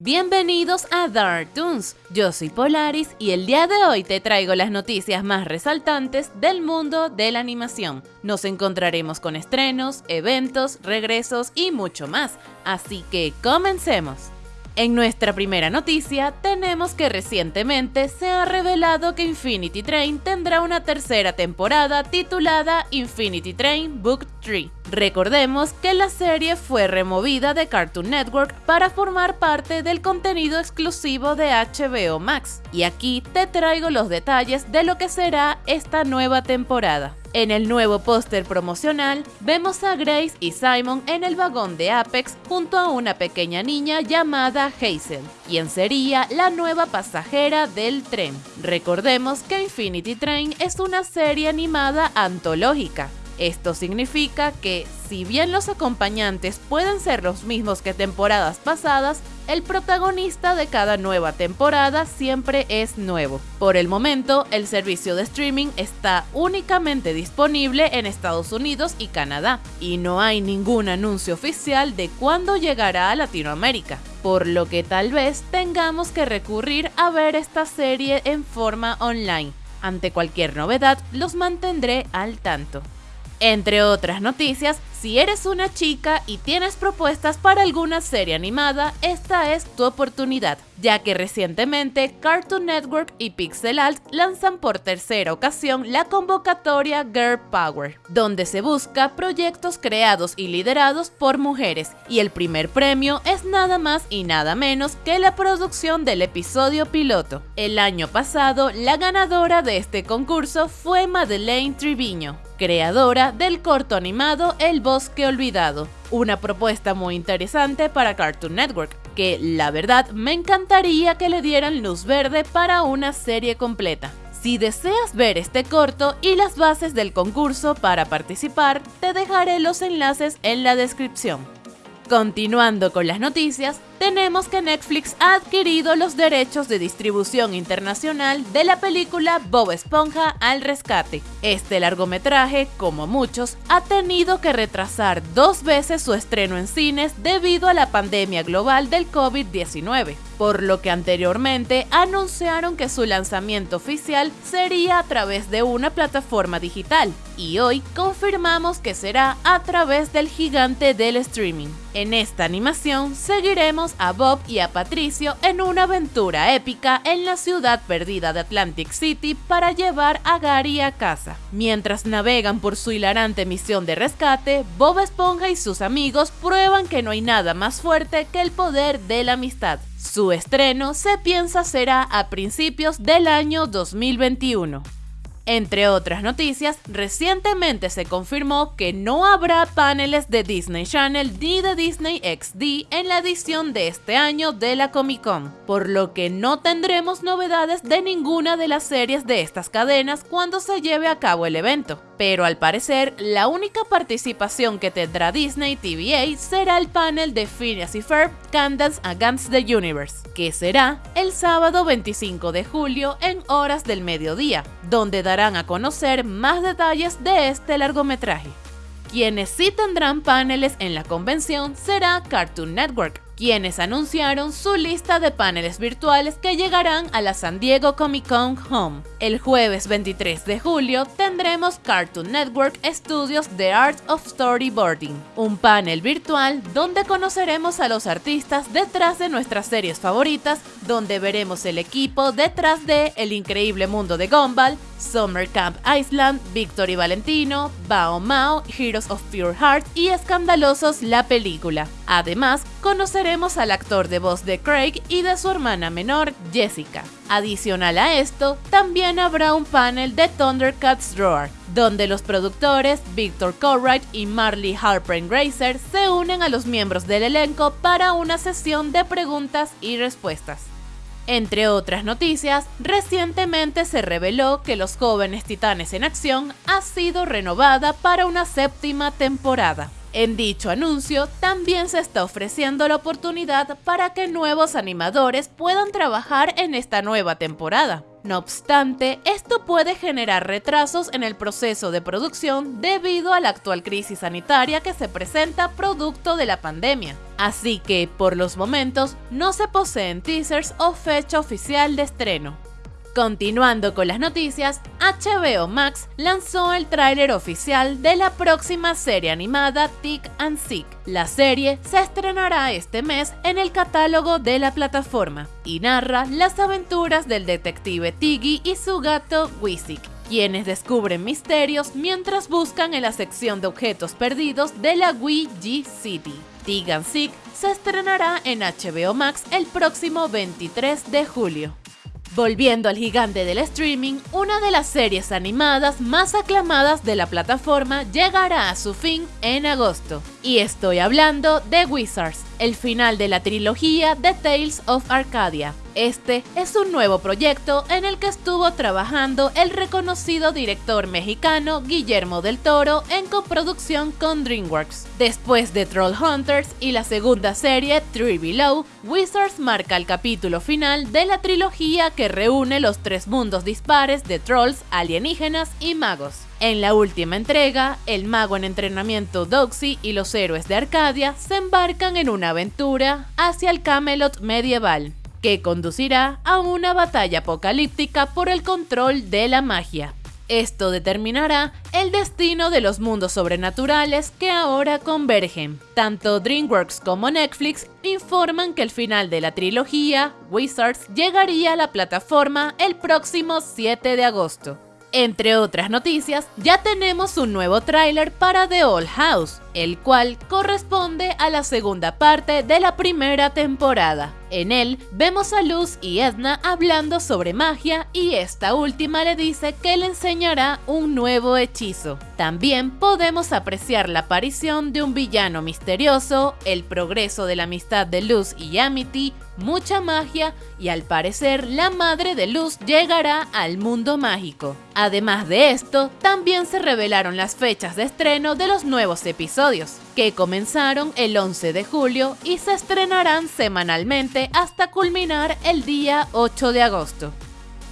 Bienvenidos a Dark Toons, yo soy Polaris y el día de hoy te traigo las noticias más resaltantes del mundo de la animación. Nos encontraremos con estrenos, eventos, regresos y mucho más, así que comencemos. En nuestra primera noticia, tenemos que recientemente se ha revelado que Infinity Train tendrá una tercera temporada titulada Infinity Train Book 3. Recordemos que la serie fue removida de Cartoon Network para formar parte del contenido exclusivo de HBO Max, y aquí te traigo los detalles de lo que será esta nueva temporada. En el nuevo póster promocional, vemos a Grace y Simon en el vagón de Apex junto a una pequeña niña llamada Hazel, quien sería la nueva pasajera del tren. Recordemos que Infinity Train es una serie animada antológica, esto significa que, si bien los acompañantes pueden ser los mismos que temporadas pasadas, el protagonista de cada nueva temporada siempre es nuevo. Por el momento, el servicio de streaming está únicamente disponible en Estados Unidos y Canadá, y no hay ningún anuncio oficial de cuándo llegará a Latinoamérica, por lo que tal vez tengamos que recurrir a ver esta serie en forma online. Ante cualquier novedad, los mantendré al tanto. Entre otras noticias, si eres una chica y tienes propuestas para alguna serie animada, esta es tu oportunidad, ya que recientemente Cartoon Network y Pixel Alt lanzan por tercera ocasión la convocatoria Girl Power, donde se busca proyectos creados y liderados por mujeres, y el primer premio es nada más y nada menos que la producción del episodio piloto. El año pasado, la ganadora de este concurso fue Madeleine Triviño, creadora del corto animado El Bosque Olvidado, una propuesta muy interesante para Cartoon Network, que la verdad me encantaría que le dieran luz verde para una serie completa. Si deseas ver este corto y las bases del concurso para participar, te dejaré los enlaces en la descripción. Continuando con las noticias, tenemos que Netflix ha adquirido los derechos de distribución internacional de la película Bob Esponja al rescate. Este largometraje, como muchos, ha tenido que retrasar dos veces su estreno en cines debido a la pandemia global del COVID-19, por lo que anteriormente anunciaron que su lanzamiento oficial sería a través de una plataforma digital, y hoy confirmamos que será a través del gigante del streaming. En esta animación seguiremos a Bob y a Patricio en una aventura épica en la ciudad perdida de Atlantic City para llevar a Gary a casa. Mientras navegan por su hilarante misión de rescate, Bob Esponja y sus amigos prueban que no hay nada más fuerte que el poder de la amistad. Su estreno se piensa será a principios del año 2021. Entre otras noticias, recientemente se confirmó que no habrá paneles de Disney Channel ni de Disney XD en la edición de este año de la Comic Con, por lo que no tendremos novedades de ninguna de las series de estas cadenas cuando se lleve a cabo el evento. Pero al parecer la única participación que tendrá Disney TVA será el panel de Phineas y Ferb Against the Universe, que será el sábado 25 de julio en horas del mediodía, donde a conocer más detalles de este largometraje. Quienes sí tendrán paneles en la convención será Cartoon Network, quienes anunciaron su lista de paneles virtuales que llegarán a la San Diego Comic Con Home. El jueves 23 de julio tendremos Cartoon Network Studios The Art of Storyboarding, un panel virtual donde conoceremos a los artistas detrás de nuestras series favoritas, donde veremos el equipo detrás de El increíble mundo de Gumball, Summer Camp Island, Victor y Valentino, Bao Mao, Heroes of Pure Heart y Escandalosos la película. Además, conoceremos al actor de voz de Craig y de su hermana menor, Jessica. Adicional a esto, también habrá un panel de Thundercats Roar, donde los productores Victor Colwright y Marley Harper Grazer se unen a los miembros del elenco para una sesión de preguntas y respuestas. Entre otras noticias, recientemente se reveló que Los Jóvenes Titanes en Acción ha sido renovada para una séptima temporada. En dicho anuncio también se está ofreciendo la oportunidad para que nuevos animadores puedan trabajar en esta nueva temporada. No obstante, esto puede generar retrasos en el proceso de producción debido a la actual crisis sanitaria que se presenta producto de la pandemia. Así que, por los momentos, no se poseen teasers o fecha oficial de estreno. Continuando con las noticias, HBO Max lanzó el tráiler oficial de la próxima serie animada Tick and Sick. La serie se estrenará este mes en el catálogo de la plataforma y narra las aventuras del detective Tiggy y su gato Wisik, quienes descubren misterios mientras buscan en la sección de objetos perdidos de la G City. Tick and Sick se estrenará en HBO Max el próximo 23 de julio. Volviendo al gigante del streaming, una de las series animadas más aclamadas de la plataforma llegará a su fin en agosto. Y estoy hablando de Wizards, el final de la trilogía The Tales of Arcadia. Este es un nuevo proyecto en el que estuvo trabajando el reconocido director mexicano Guillermo del Toro en coproducción con DreamWorks. Después de Troll Hunters y la segunda serie Three Below, Wizards marca el capítulo final de la trilogía que reúne los tres mundos dispares de trolls, alienígenas y magos. En la última entrega, el mago en entrenamiento Doxy y los héroes de Arcadia se embarcan en una aventura hacia el Camelot medieval que conducirá a una batalla apocalíptica por el control de la magia. Esto determinará el destino de los mundos sobrenaturales que ahora convergen. Tanto DreamWorks como Netflix informan que el final de la trilogía, Wizards, llegaría a la plataforma el próximo 7 de agosto. Entre otras noticias, ya tenemos un nuevo tráiler para The Old House, el cual corresponde a la segunda parte de la primera temporada. En él vemos a Luz y Edna hablando sobre magia y esta última le dice que le enseñará un nuevo hechizo. También podemos apreciar la aparición de un villano misterioso, el progreso de la amistad de Luz y Amity, mucha magia y al parecer la madre de Luz llegará al mundo mágico. Además de esto, también se revelaron las fechas de estreno de los nuevos episodios, que comenzaron el 11 de julio y se estrenarán semanalmente hasta culminar el día 8 de agosto.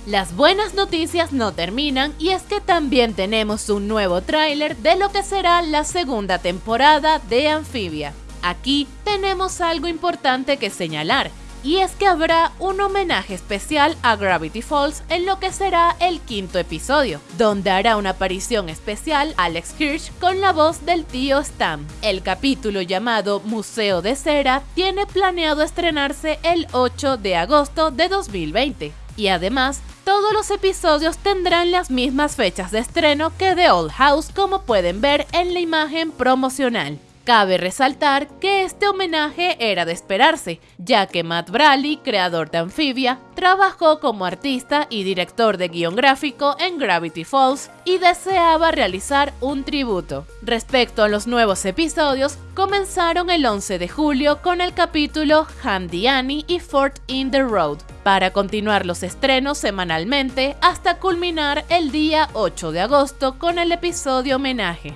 Las buenas noticias no terminan y es que también tenemos un nuevo tráiler de lo que será la segunda temporada de Amphibia. Aquí tenemos algo importante que señalar, y es que habrá un homenaje especial a Gravity Falls en lo que será el quinto episodio, donde hará una aparición especial Alex Hirsch con la voz del tío Stam. El capítulo llamado Museo de Cera tiene planeado estrenarse el 8 de agosto de 2020 y además todos los episodios tendrán las mismas fechas de estreno que The Old House como pueden ver en la imagen promocional. Cabe resaltar que este homenaje era de esperarse, ya que Matt Braley, creador de Amphibia, trabajó como artista y director de guion gráfico en Gravity Falls y deseaba realizar un tributo. Respecto a los nuevos episodios, comenzaron el 11 de julio con el capítulo Handy Annie y Fort in the Road, para continuar los estrenos semanalmente hasta culminar el día 8 de agosto con el episodio homenaje.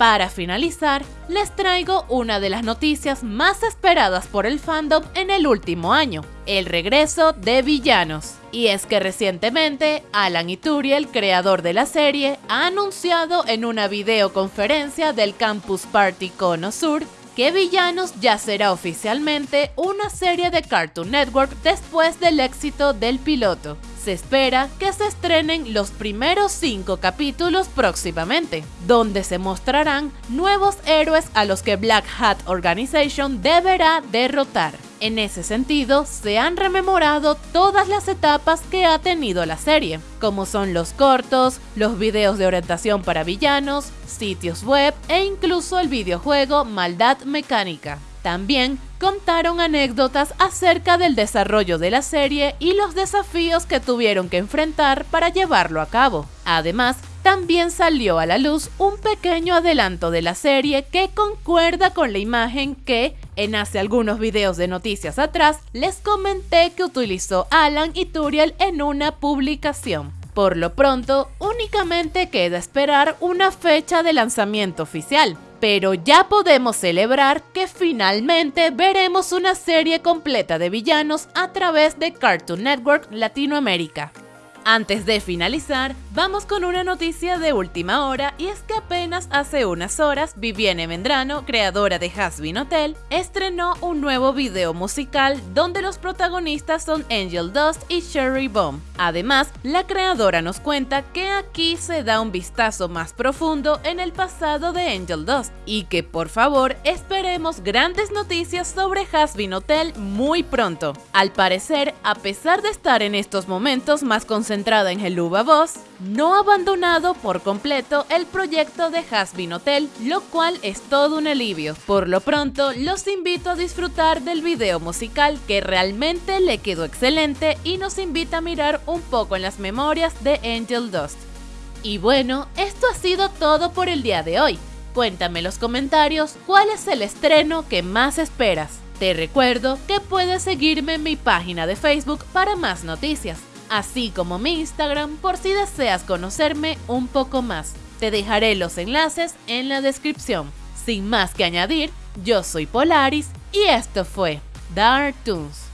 Para finalizar, les traigo una de las noticias más esperadas por el fandom en el último año, el regreso de villanos. Y es que recientemente, Alan Ituriel, creador de la serie, ha anunciado en una videoconferencia del Campus Party Cono Sur que Villanos ya será oficialmente una serie de Cartoon Network después del éxito del piloto se espera que se estrenen los primeros cinco capítulos próximamente, donde se mostrarán nuevos héroes a los que Black Hat Organization deberá derrotar. En ese sentido, se han rememorado todas las etapas que ha tenido la serie, como son los cortos, los videos de orientación para villanos, sitios web e incluso el videojuego Maldad Mecánica. También contaron anécdotas acerca del desarrollo de la serie y los desafíos que tuvieron que enfrentar para llevarlo a cabo. Además, también salió a la luz un pequeño adelanto de la serie que concuerda con la imagen que, en hace algunos videos de noticias atrás, les comenté que utilizó Alan y Turiel en una publicación. Por lo pronto, únicamente queda esperar una fecha de lanzamiento oficial, pero ya podemos celebrar que finalmente veremos una serie completa de villanos a través de Cartoon Network Latinoamérica. Antes de finalizar, vamos con una noticia de última hora y es que apenas hace unas horas Vivienne Mendrano, creadora de Hasbin Hotel, estrenó un nuevo video musical donde los protagonistas son Angel Dust y Sherry Bomb. Además, la creadora nos cuenta que aquí se da un vistazo más profundo en el pasado de Angel Dust y que por favor esperemos grandes noticias sobre Hasbin Hotel muy pronto. Al parecer, a pesar de estar en estos momentos más concentrada en el Uva Boss, no ha abandonado por completo el proyecto de Hasbin Hotel, lo cual es todo un alivio. Por lo pronto, los invito a disfrutar del video musical que realmente le quedó excelente y nos invita a mirar un poco en las memorias de Angel Dust. Y bueno, esto ha sido todo por el día de hoy. Cuéntame en los comentarios cuál es el estreno que más esperas. Te recuerdo que puedes seguirme en mi página de Facebook para más noticias así como mi Instagram por si deseas conocerme un poco más. Te dejaré los enlaces en la descripción. Sin más que añadir, yo soy Polaris y esto fue Dark Toons.